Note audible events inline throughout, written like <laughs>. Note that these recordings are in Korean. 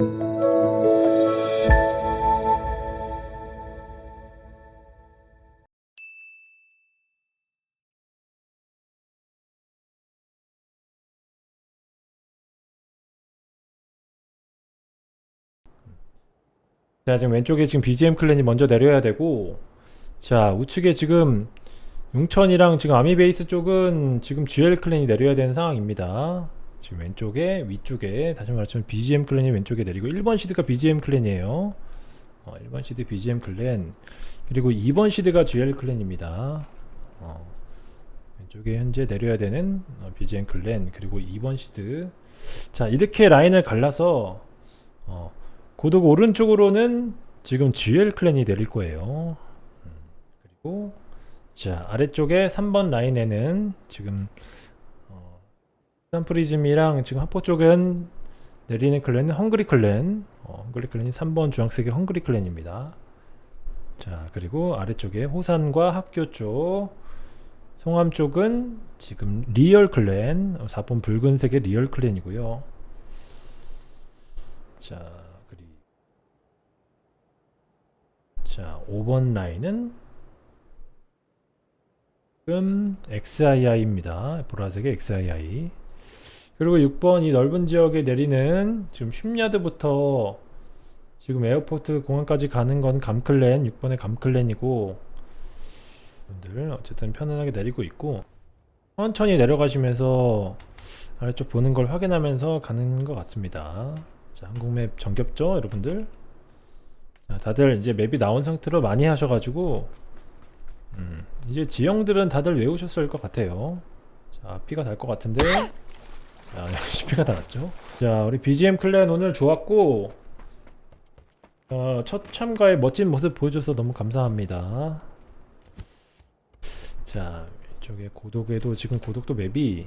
자 지금 왼쪽에 지금 BGM 클랜이 먼저 내려야 되고 자 우측에 지금 용천이랑 지금 아미베이스 쪽은 지금 GL 클랜이 내려야 되는 상황입니다 지금 왼쪽에 위쪽에 다시 말하면 BGM clan이 왼쪽에 내리고 1번 시드가 BGM clan이에요. 어, 1번 시드 BGM clan. 그리고 2번 시드가 GL clan입니다. 어, 왼쪽에 현재 내려야 되는 어, BGM clan. 그리고 2번 시드. 자 이렇게 라인을 갈라서 어, 고독 오른쪽으로는 지금 GL clan이 내릴 거예요. 음, 그리고 자 아래쪽에 3번 라인에는 지금 어, 산 prison이랑 지금 하포 쪽은 내리는 clan은 헝그리 clan 어, 헝그리 clan이 3번 주황색의 헝그리 clan입니다. 자 그리고 아래쪽에 호산과 학교 쪽 송암 쪽은 지금 리얼 clan 4번 붉은색의 리얼 clan이고요. 자 그리고 자 5번 라인은 지금 XII입니다. 보라색의 XII 그리고 6번 이 넓은 지역에 내리는 지금 shipyard부터 지금 airport 공항까지 가는 건 감clan 6번의 감clan이고 분들 어쨌든 편안하게 내리고 있고 천천히 내려가시면서 아래쪽 보는 걸 확인하면서 가는 것 같습니다. 자 한국맵 정겹죠 여러분들? 자, 다들 이제 맵이 나온 상태로 많이 하셔가지고 음, 이제 지형들은 다들 외우셨을 것 같아요. 자 피가 달 것 같은데 자 역시 피가 달았죠? 자 우리 BGM 클랜 오늘 좋았고 어, 첫 참가에 멋진 모습 보여줘서 너무 감사합니다. 자 이쪽에 고독에도 지금 고독도 맵이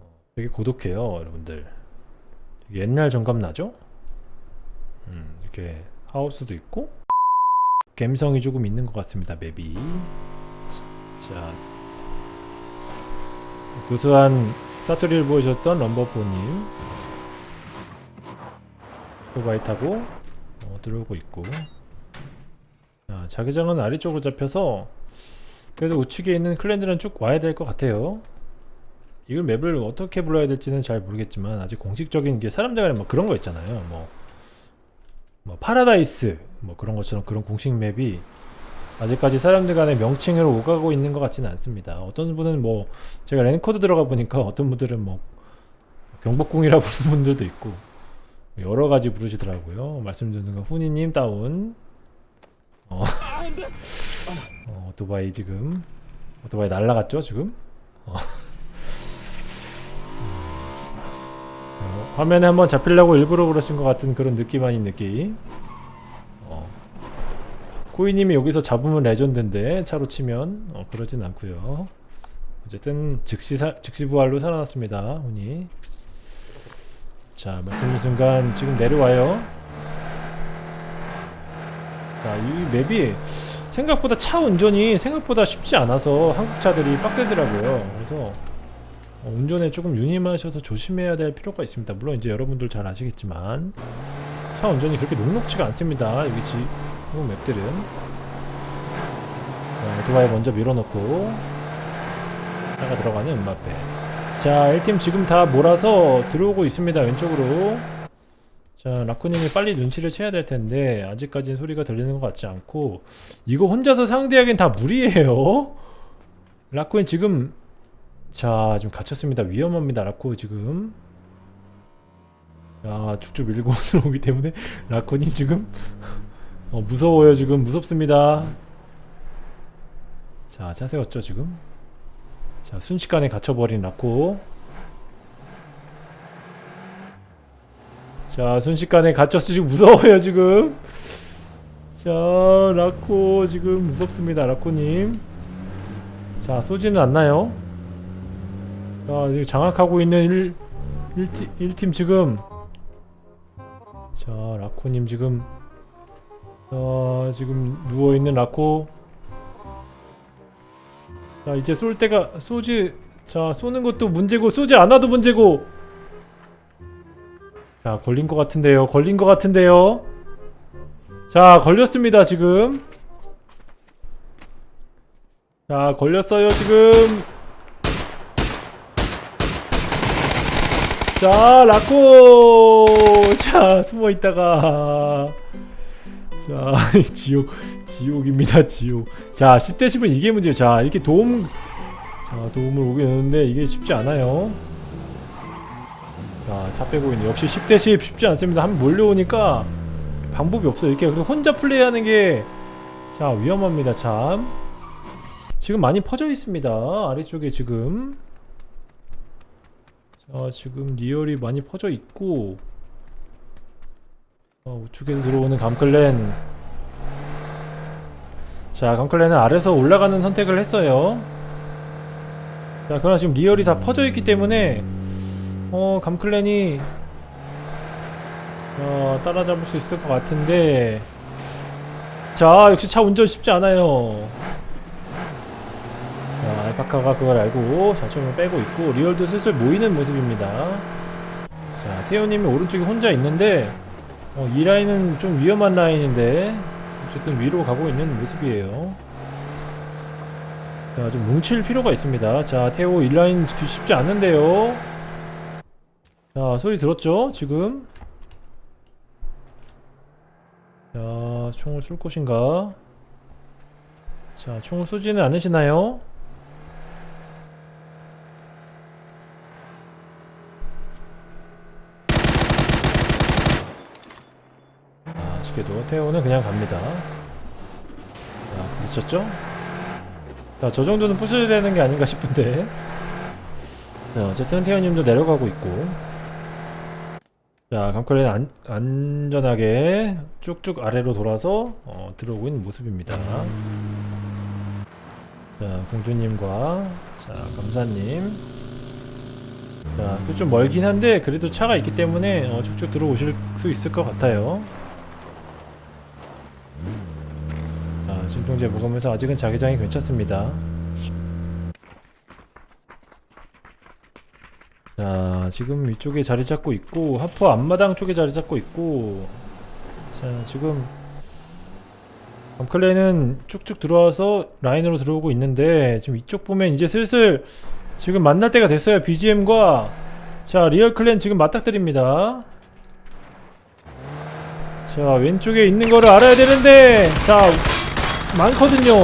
어, 되게 고독해요 여러분들. 옛날 정감 나죠? 음, 이렇게 하우스도 있고 감성이 조금 있는 것 같습니다 맵이. 자 구수한 사투리를 보여줬던 럼버포님. 오토바이 타고 어, 들어오고 있고. 자, 자기장은 아래쪽으로 잡혀서 그래서 우측에 있는 클랜들은 쭉 와야 될 것 같아요. 이걸 맵을 어떻게 불러야 될지는 잘 모르겠지만 아직 공식적인 게 사람들 간에 뭐 그런 거 있잖아요. 뭐, 뭐 파라다이스 뭐 그런 것처럼 그런 공식 map이 아직까지 사람들 간에 명칭을 오가고 있는 것 같지는 않습니다 어떤 분은 뭐 제가 랜코드 들어가 보니까 어떤 분들은 뭐 경복궁이라 <laughs> 부르는 분들도 있고 여러 가지 부르시더라고요 말씀드리는 건 후니님 다운 어. <laughs> 어, 오토바이 지금 오토바이 날라갔죠 지금 어. 어, 화면에 한번 잡히려고 일부러 그러신 것 같은 그런 느낌 아닌 느낌 어. 코이님이 여기서 잡으면 레전드인데 차로 치면 어, 그러진 않고요. 어쨌든 즉시 사, 즉시 부활로 살아났습니다 훈이. 자 말씀드린 순간 지금 내려와요. 자이 맵이 생각보다 차 운전이 생각보다 쉽지 않아서 한국 차들이 빡세더라고요. 그래서 어, 운전에 조금 유념하셔서 조심해야 될 필요가 있습니다. 물론 이제 여러분들 잘 아시겠지만 차 운전이 그렇게 녹록지가 않습니다. 여기 지, 한국 맵들은. 자, 오토바이 먼저 밀어넣고 차가 들어가는 음마페. 자 1팀 지금 다 몰아서 들어오고 있습니다 왼쪽으로. 자 라쿠님이 빨리 눈치를 채야 될 텐데 아직까지는 소리가 들리는 것 같지 않고. 이거 혼자서 상대하기엔 다 무리예요. 라쿠님 지금 자 지금 갇혔습니다. 위험합니다 라쿠 지금. 자 쭉쭉 밀고 <laughs> 들어오기 때문에 라쿠님 지금 어, 무서워요 지금. 무섭습니다. 자 자세 어쩌 지금? 자 순식간에 갇혀버린 라쿠 자 순식간에 갇혔어. 지금 무서워요 지금. 자 라코 지금 무섭습니다 라코님. 자 쏘지는 않나요? 자 장악하고 있는 1, 1, 1팀 지금. 자 라코님 지금 자 지금 누워있는 라코. 자 이제 쏠 때가 쏘지 자 쏘는 것도 문제고 쏘지 않아도 문제고. 자 걸린 것 같은데요. 걸린 것 같은데요. 자 걸렸습니다 지금. 자 걸렸어요 지금. 자 라코. 자 숨어있다가 자 <laughs> 지옥 지옥입니다 지옥. 자 10대 10은 이게 문제예요. 자 이렇게 도움 자 도움을 오겠는데 이게 쉽지 않아요. 자차 빼고 있네. 역시 10대 10 쉽지 않습니다. 한번 몰려오니까 방법이 없어요. 이렇게 혼자 플레이하는 게 자 위험합니다 참. 지금 많이 퍼져 있습니다. 아래쪽에 지금. 자 지금 리얼이 많이 퍼져 있고 어, 우측에서 들어오는 감클랜. 자 감클랜은 아래서 올라가는 선택을 했어요. 자 그러나 지금 리얼이 다 퍼져 있기 때문에 어 감클랜이 어, 따라잡을 수 있을 것 같은데. 자 역시 차 운전 쉽지 않아요. 자 알파카가 그걸 알고 자총을 빼고 있고 리얼도 슬슬 모이는 모습입니다. 자 태호님이 오른쪽에 혼자 있는데 어, 이 라인은 좀 위험한 라인인데 어쨌든 위로 가고 있는 모습이에요. 자 좀 뭉칠 필요가 있습니다. 자 태호 1라인 쉽지 않는데요. 자 소리 들었죠 지금? 자 총을 쏠 것인가? 자 총을 쏘지는 않으시나요 아쉽게도 태호는 그냥 갑니다. 자 부딪혔죠? 자 저 정도는 부셔야 되는 게 아닌가 싶은데. 자 어쨌든 태호님도 내려가고 있고. 자 감컬레는 안, 안전하게 쭉쭉 아래로 돌아서 어, 들어오고 있는 모습입니다. 자 공주님과 자 감사님. 자 좀 멀긴 한데 그래도 차가 있기 때문에 어, 쭉쭉 들어오실 수 있을 것 같아요 자 진통제 먹으면서 아직은 자기장이 괜찮습니다. 자 지금 위쪽에 자리 잡고 있고 하프 앞마당 쪽에 자리 잡고 있고 자 지금 밤클레는 쭉쭉 들어와서 라인으로 들어오고 있는데 지금 이쪽 보면 이제 슬슬 지금 만날 때가 됐어요 BGM과. 자 리얼클랜 지금 맞닥뜨립니다. 자 왼쪽에 있는 거를 알아야 되는데 자 많거든요.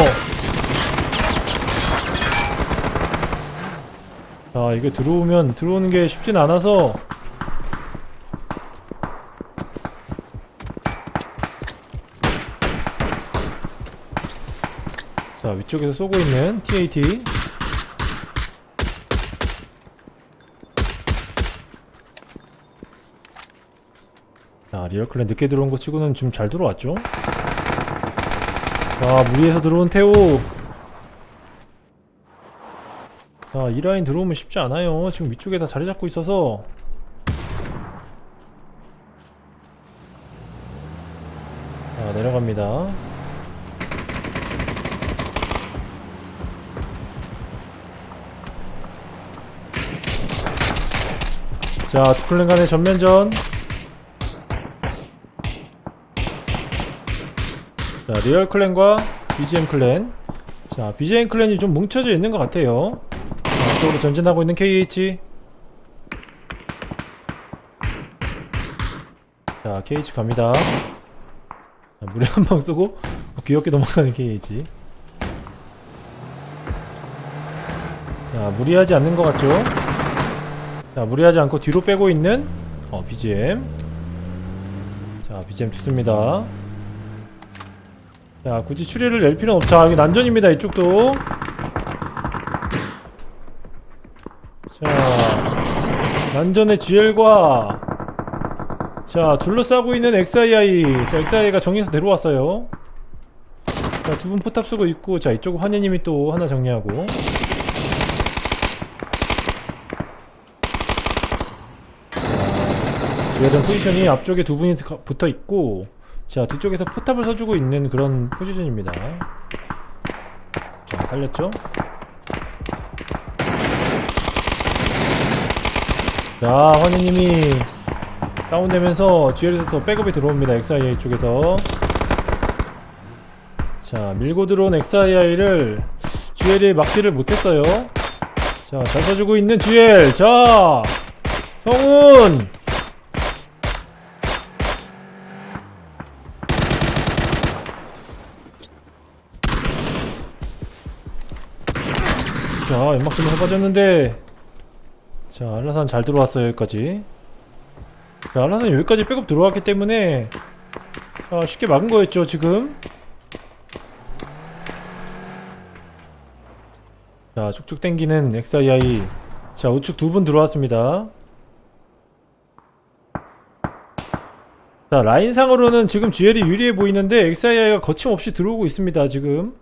자 이게 들어오면 들어오는 게 쉽진 않아서. 자 위쪽에서 쏘고 있는 TAT 자 리얼클랜 늦게 들어온 거 치고는 지금 잘 들어왔죠 자 무리해서 들어온 태오 자, 이 라인 들어오면 쉽지 않아요. 지금 위쪽에 다 자리 잡고 있어서. 자, 내려갑니다. 자, two 클랜 간의 전면전. 자, 리얼 클랜과 BGM 클랜. 자, BGM 클랜이 좀 뭉쳐져 있는 것 같아요. 쪽으로 전진하고 있는 KH 자 KH 갑니다. 자, 물에 <laughs> 한 방 쏘고 귀엽게 넘어가는 KH 자 무리하지 않는 것 같죠? 자 무리하지 않고 뒤로 빼고 있는 어 BGM 자 BGM 좋습니다 자 굳이 추리를 낼 필요는 없죠. 자 여기 난전입니다 이쪽도. 자 난전의 GL과 자 둘러싸고 있는 XII 자 XII가 정리해서 내려왔어요. 자 두 분 포탑 쓰고 있고 자 이쪽 환희님이 또 하나 정리하고. GL은 포지션이 앞쪽에 두 분이 붙어 있고 자 뒤쪽에서 포탑을 써주고 있는 그런 포지션입니다. 자 살렸죠? 자 환희님이 다운되면서 GL에서 또 백업이 들어옵니다 XIA 쪽에서. 자 밀고 들어온 XIA를 GL이 막지를 못했어요. 자잘 써주고 있는 GL 자 성훈 자 연막 좀 해빠졌는데. 자 알라산 잘 들어왔어요 여기까지. 자 알라산 여기까지 백업 들어왔기 때문에 자 쉽게 막은 거였죠 지금. 자 쭉쭉 당기는 XII 자 우측 두 분 들어왔습니다. 자 라인상으로는 지금 GL이 유리해 보이는데 XII가 거침없이 들어오고 있습니다 지금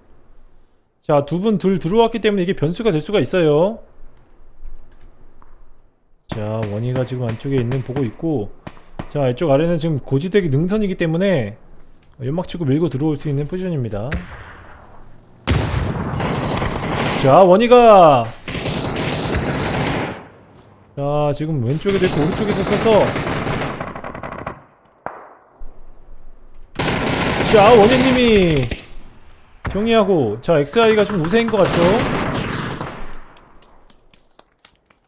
자 두 분 둘 들어왔기 때문에 이게 변수가 될 수가 있어요. 자 원희가 지금 안쪽에 있는 보고 있고 자 이쪽 아래는 지금 고지대기 능선이기 때문에 연막 치고 밀고 들어올 수 있는 포지션입니다. 자 원희가 자 지금 왼쪽에도 있고 오른쪽에도 있어서 자 원희님이 정리하고 자 XI가 좀 우세인 것 같죠?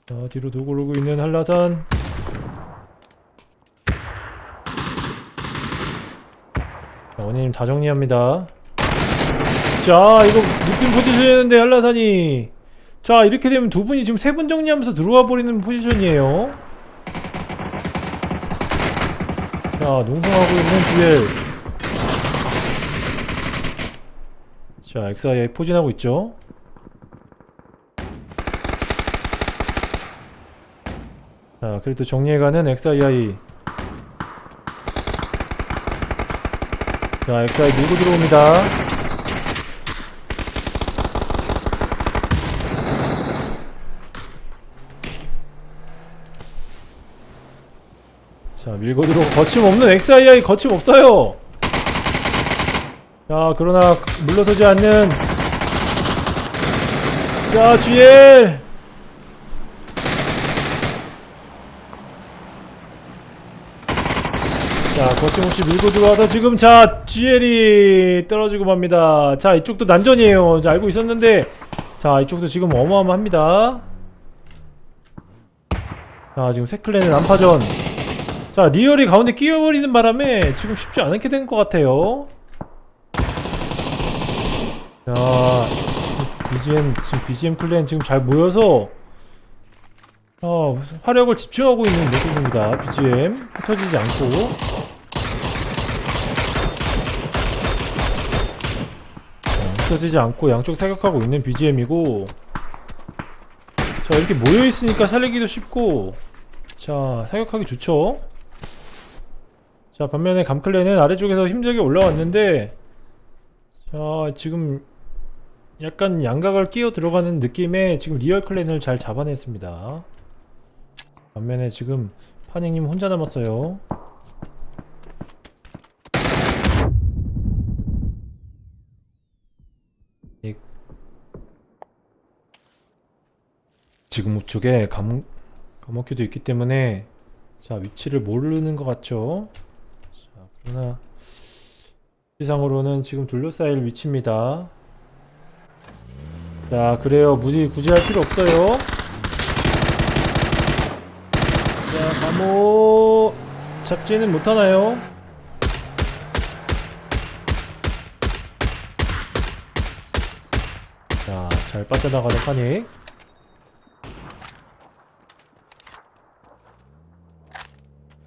자 뒤로 도굴르고 있는 한라산? 자 원희님 다 정리합니다. 자 이거 늦은 포지션이었는데 한라산이. 자 이렇게 되면 두 분이 지금 세 분 정리하면서 들어와 버리는 포지션이에요. 자 농성하고 있는 듀엘 자 XIA 포진하고 있죠? 자 그래도 정리해가는 XII 자 XI 밀고 들어옵니다. 자 밀고 들어오고 거침없는 XII 거침없어요 자 그러나 물러서지 않는 자 GL 자 거침없이 밀고 들어와서 지금 자 GL이 떨어지고 맙니다. 자 이쪽도 난전이에요. 자, 알고 있었는데. 자 이쪽도 지금 어마어마합니다. 자 지금 세클랜의 난파전. 자 리얼이 가운데 끼어버리는 바람에 지금 쉽지 않게 된 것 같아요 자 BGM 지금 BGM 클랜 지금 잘 모여서 어, 화력을 집중하고 있는 모습입니다. BGM 흩어지지 않고. 자, 흩어지지 않고 양쪽 사격하고 있는 BGM이고. 자 이렇게 모여있으니까 살리기도 쉽고. 자 사격하기 좋죠? 자 반면에 감클레는 아래쪽에서 힘들게 올라왔는데 자 지금 약간 양각을 끼어 들어가는 느낌의 지금 리얼 클랜을 잘 잡아냈습니다. 반면에 지금 파닉님 혼자 남았어요. 이- 지금 우측에 감, 감옥기도 있기 때문에 자 위치를 모르는 것 같죠? 자 그러나 위치상으로는 지금 둘러싸일 위치입니다 자 그래요. 무지 굳이 할 필요 없어요. 자 감옥 잡지는 못하나요? 자잘 빠져나가는 파닉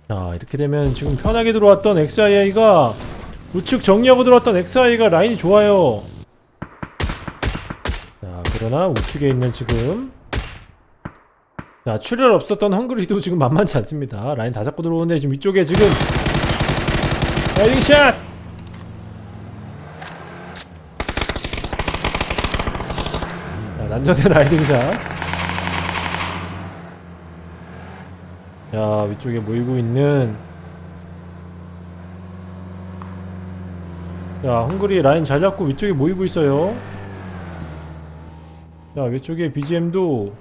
자 이렇게 되면 지금 편하게 들어왔던 XIA가 우측 정리하고 들어왔던 XIA가 라인이 좋아요. 자 그러나 우측에 있는 지금 자 출혈 없었던 헝그리도 지금 만만치 않습니다. 라인 다 잡고 들어오는데 지금 위쪽에 지금 riding shot! 자 난전의 riding shot. 자 위쪽에 모이고 있는 자 헝그리 라인 잘 잡고 위쪽에 모이고 있어요 자 위쪽에 BGM도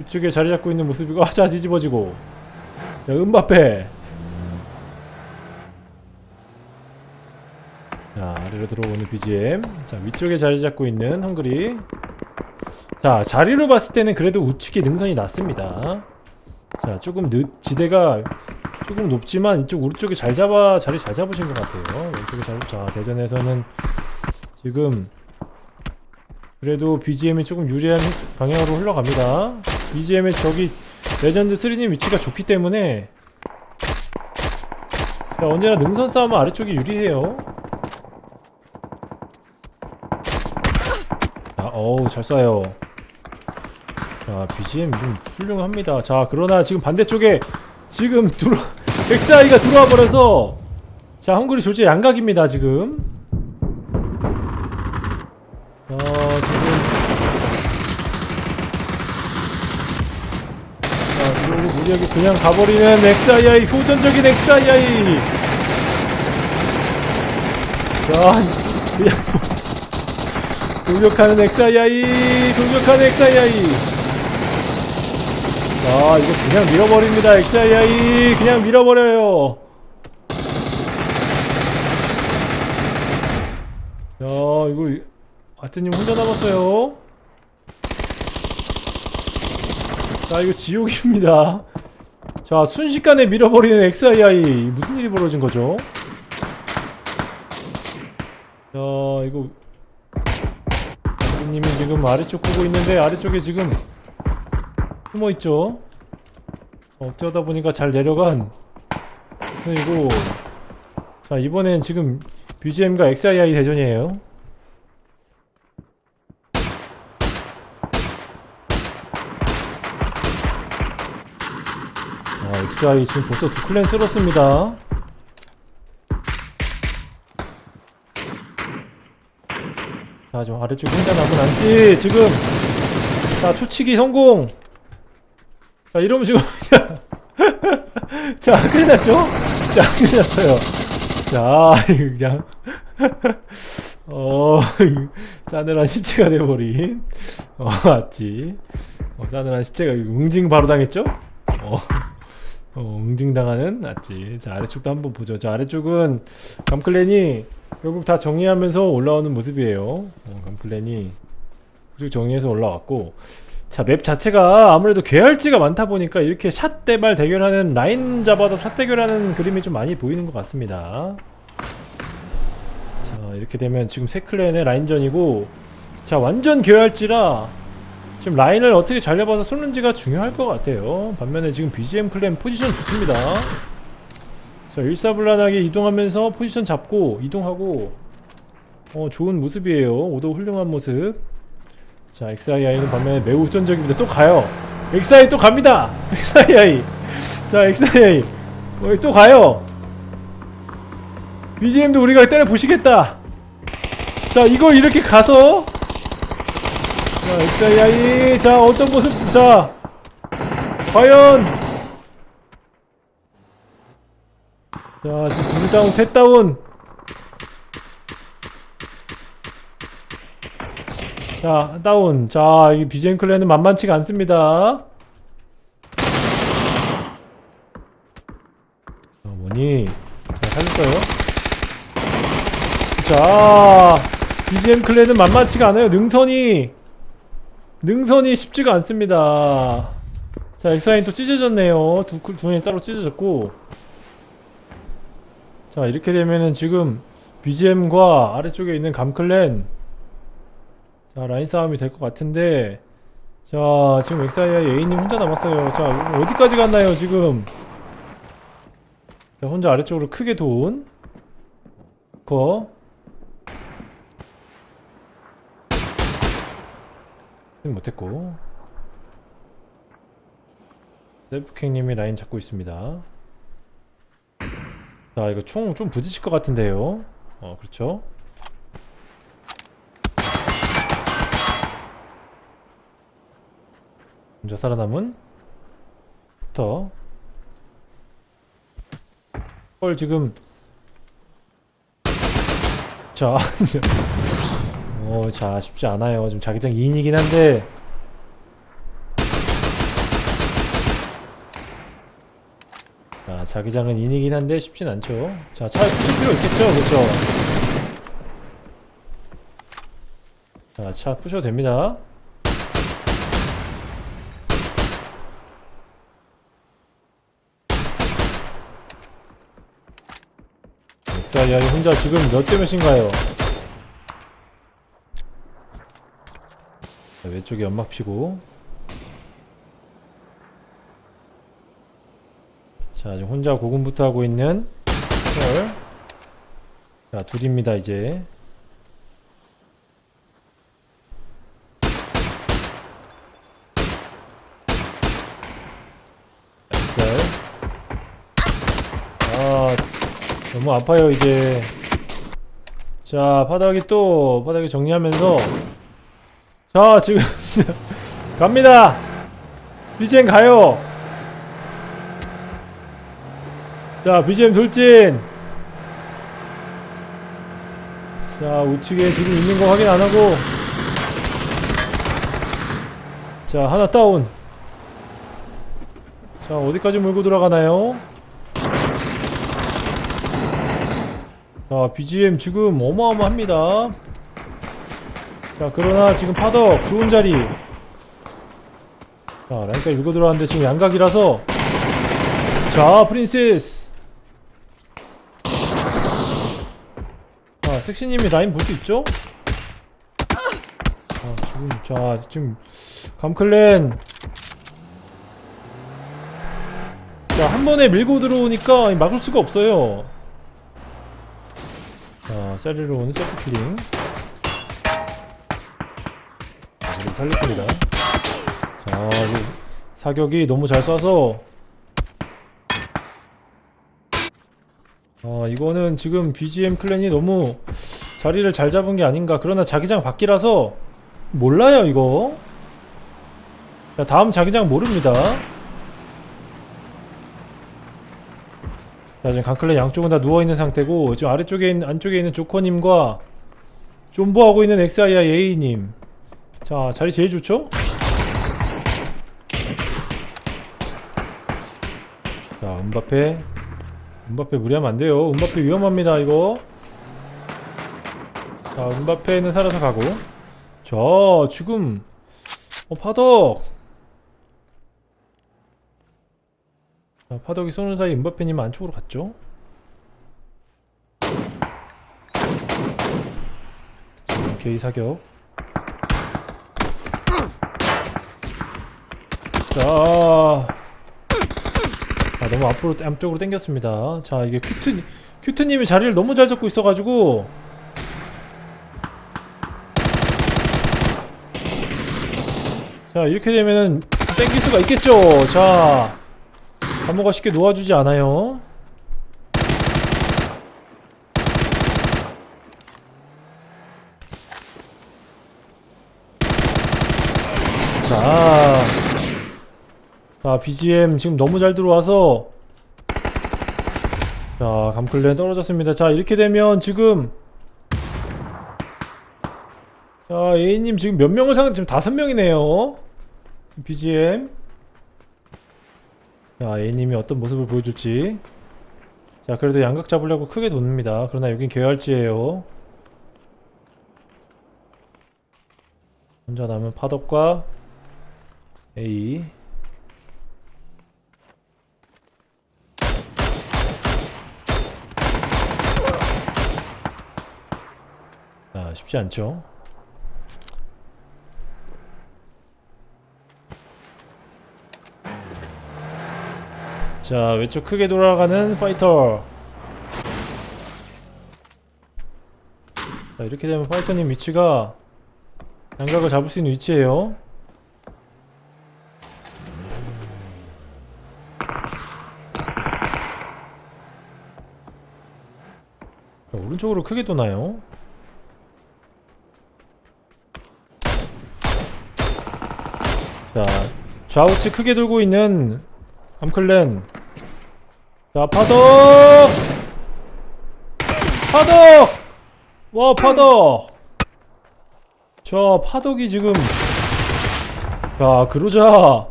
위쪽에 자리 잡고 있는 모습이고 <laughs> 아자 뒤집어지고. 자 은바페. 자 아래로 들어오는 BGM 자 위쪽에 자리 잡고 있는 헝그리. 자 자리로 봤을 때는 그래도 우측에 능선이 낮습니다. 자 조금 늦 지대가 조금 높지만 이쪽 오른쪽에 잘 잡아 자리 잘 잡으신 것 같아요. 왼쪽에 잘, 자 대전에서는 지금 그래도 BGM이 조금 유리한 방향으로 흘러갑니다. BGM의 저기 레전드 3님 위치가 좋기 때문에 자, 언제나 능선 싸움은 아래쪽이 유리해요. 자, 어우 잘 쏴요. 자 BGM 좀 훌륭합니다. 자 그러나 지금 반대쪽에 지금 들어 <laughs> 엑사이가 들어와 버려서 자 헝그리 졸제 양각입니다 지금 어 지금 자 무리하게 그냥 가버리는 XII 효전적인 XII 자 그냥 돌격하는 XII 돌격하는 XII 자 이거 그냥 밀어버립니다. XII 그냥 밀어버려요. 야 이거 아트님 혼자 남았어요 자 이거 지옥입니다. 자 순식간에 밀어버리는 XII 무슨 일이 벌어진 거죠? 자 이거. 아트님이 지금 아래쪽 보고 있는데 아래쪽에 지금 숨어있죠? 어쩌다 보니까 잘 내려간. 그리고 자 이번엔 지금 BGM과 XII 대전이에요 아 XI 지금 벌써 두 클랜 쓸었습니다. 자 지금 아래쪽 혼자 남은 안지 지금. 자 초치기 성공. 자 이러면 지금 <laughs> 자 큰일 났죠? 자 큰일 났어요. 자 그냥. <laughs> 어 <laughs> 싸늘한 시체가 돼버린. 어 맞지. 어, 싸늘한 시체가 응징 바로 당했죠? 어, 어 응징당하는 맞지 자 아래쪽도 한번 보죠. 자 아래쪽은 감클랜이 결국 다 정리하면서 올라오는 모습이에요. 어, 감클랜이 쭉 정리해서 올라왔고. 자 맵 자체가 아무래도 계열지가 많다 보니까 이렇게 샷 대발 대결하는 라인 잡아도 샷 대결하는 그림이 좀 많이 보이는 것 같습니다. 자 이렇게 되면 지금 세 클랜의 라인전이고. 자 완전 계열지라 지금 라인을 어떻게 잘 잡아서 쏘는지가 중요할 것 같아요. 반면에 지금 BGM 클랜 포지션 좋습니다. 자 일사불란하게 이동하면서 포지션 잡고 이동하고 어 좋은 모습이에요. 오도 훌륭한 모습. 자 XII는 반면에 매우 우전적입니다. 또 가요. XI 또 갑니다. <laughs> XII 자 XII 어, 또 가요. BGM도 우리가 때려 보시겠다. 자 이걸 이렇게 가서 자 XII 자 어떤 모습 자 과연. 자 지금 둘 다운 셋 다운. 자 다운. 자이 BGM 클랜은 만만치가 않습니다. 자 뭐니 자 살렸어요. 자 BGM 클랜은 만만치가 않아요. 능선이 능선이 쉽지가 않습니다. 자 엑사인 또 찢어졌네요. 두, 두 명이 따로 찢어졌고. 자 이렇게 되면은 지금 BGM과 아래쪽에 있는 감클랜. 자 라인 싸움이 될 것 같은데. 자 지금 엑사이아의 A님 혼자 남았어요. 자 어디까지 갔나요 지금? 자, 혼자 아래쪽으로 크게 돈. 거. 못했고. 셀프킹님이 라인 잡고 있습니다. 자 이거 총 좀 부딪힐 것 같은데요. 어 그렇죠? 먼저 살아남은 부터. 헐 지금. 자 <laughs> 어, 자 쉽지 않아요. 지금 자기장 2인이긴 한데. 자 자기장은 2인이긴 한데 쉽진 않죠. 자 차에 푸실 필요 있겠죠? 그렇죠? 자, 차 부셔도 됩니다. 엑사이아이 혼자 지금 몇 대 몇인가요? 왼쪽에 연막 피고. 자 지금 혼자 고군부터 하고 있는 헐. 자 둘입니다 이제. 아 너무 아파요 이제. 자 바닥이 또 바닥이 정리하면서 자 지금 <laughs> 갑니다. BGM 가요. 자 BGM 돌진. 자 우측에 지금 있는 거 확인 안하고. 자 하나 다운. 자 어디까지 몰고 들어가나요? 자 BGM 지금 어마어마합니다 자 그러나 지금 파덕 좋은 자리. 자 라인까지 밀고 들어왔는데 지금 양각이라서. 자 프린세스. 자 섹시님이 라인 볼 수 있죠? 자 지금 자 지금 감클랜. 자 한 번에 밀고 들어오니까 막을 수가 없어요. 자 셀리로 오는 셀프킬링 살렸습니다. 자, 이 사격이 너무 잘 쏴서 아, 이거는 지금 BGM 클랜이 너무 자리를 잘 잡은 게 아닌가. 그러나 자기장 밖이라서 몰라요, 이거. 자, 다음 자기장 모릅니다. 자, 지금 강클랜 양쪽은 다 누워있는 상태고 지금 아래쪽에 있는, 안쪽에 있는 조커님과 존버하고 있는 XII A님 자 자리 제일 좋죠? 자 은바페. 은바페 무리하면 안돼요. 은바페 위험합니다 이거. 자 은바페는 살아서 가고. 자 지금 어 파덕. 자 파덕이 쏘는 사이 은바페님 안쪽으로 갔죠? 오케이 사격 자, 아 너무 앞으로 앞쪽으로 당겼습니다. 자 이게 큐트 큐트님이 자리를 너무 잘 잡고 있어가지고 자 이렇게 되면은 땡길 수가 있겠죠. 자 감모가 쉽게 놓아주지 않아요. 자. 자 BGM 지금 너무 잘 들어와서. 자 감클랜 떨어졌습니다. 자 이렇게 되면 지금. 자 A님 지금 몇 명을 상대 지금 다섯 명이네요. BGM 자 A님이 어떤 모습을 보여줄지. 자 그래도 양각 잡으려고 크게 돕니다. 그러나 여긴 계열지에요. 혼자 남은 파덕과 A 쉽지 않죠? 자, 왼쪽 크게 돌아가는 파이터. 자, 이렇게 되면 파이터님 위치가 양각을 잡을 수 있는 위치예요. 자, 오른쪽으로 크게 도나요? 자, 좌우측 크게 돌고 있는 암클랜. 자, 파덕! 파덕! 와, 파덕! 자, 파덕이 지금. 자, 그러자.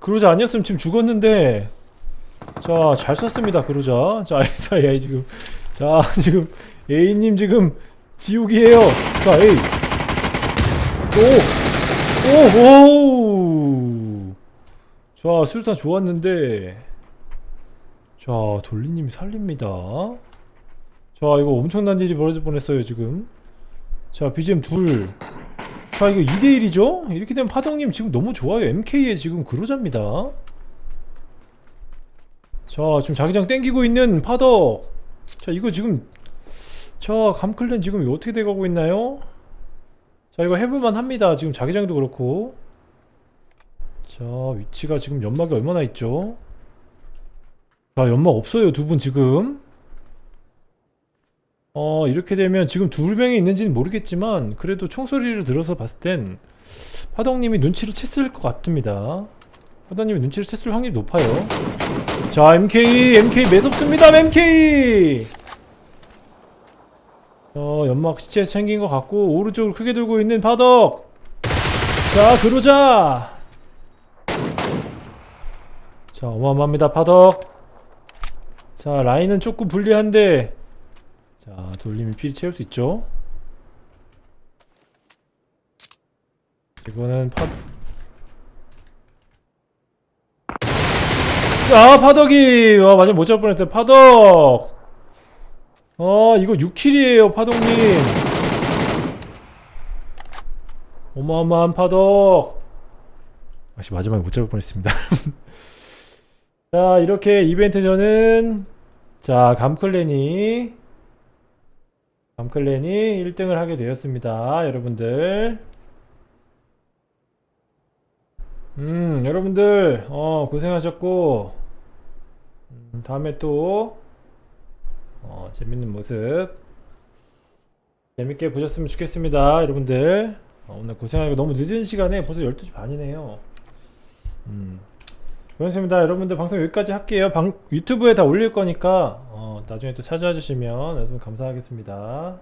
그러자 아니었으면 지금 죽었는데. 자, 잘 쐈습니다, 그러자. 자, <laughs> SII 지금. 자, <laughs> 지금 A님 지금 지옥이에요. 자, A. 오! 오! 오! 자, 술탄 좋았는데. 자, 돌리님이 살립니다. 자, 이거 엄청난 일이 벌어질 뻔했어요, 지금. 자, BGM 둘. 자, 이거 2대1이죠? 이렇게 되면 파동님 지금 너무 좋아요. MK의 지금 그로자입니다. 자, 지금 자기장 땡기고 있는 파덕. 자, 이거 지금. 자, 감클랜 지금 어떻게 돼가고 있나요? 자, 이거 해볼만 합니다. 지금 자기장도 그렇고. 자, 위치가 지금 연막이 얼마나 있죠? 자, 연막 없어요. 두 분 지금. 어, 이렇게 되면 지금 두 명이 있는지는 모르겠지만, 그래도 총소리를 들어서 봤을 땐, 파동님이 눈치를 챘을 것 같습니다. 파동님이 눈치를 챘을 확률이 높아요. 자, MK, MK 매섭습니다, MK! 어, 연막 시체 챙긴 것 같고, 오른쪽을 크게 들고 있는 파덕! 자, 그러자! 자, 어마어마합니다, 파덕! 자, 라인은 조금 불리한데, 자, 돌림이 필히 채울 수 있죠? 이거는 파, 아, 파덕이! 와, 완전 못 잡을 뻔했어요. 파덕! 어, 이거 6킬이에요, 파덕님. 어마어마한 파덕. 아씨, 마지막에 못 잡을 뻔했습니다. <laughs> 자, 이렇게 이벤트 전은, 자, 감클랜이, 감클랜이 1등을 하게 되었습니다. 여러분들. 음, 여러분들, 어, 고생하셨고, 음, 다음에 또, 어, 재밌는 모습, 재밌게 보셨으면 좋겠습니다. 여러분들, 어, 오늘 고생하고 너무 늦은 시간에 벌써 12시 반이네요. 음, 고맙습니다. 여러분들 방송 여기까지 할게요. 방, 유튜브에 다 올릴 거니까, 어, 나중에 또 찾아와 주시면 여러분 감사하겠습니다.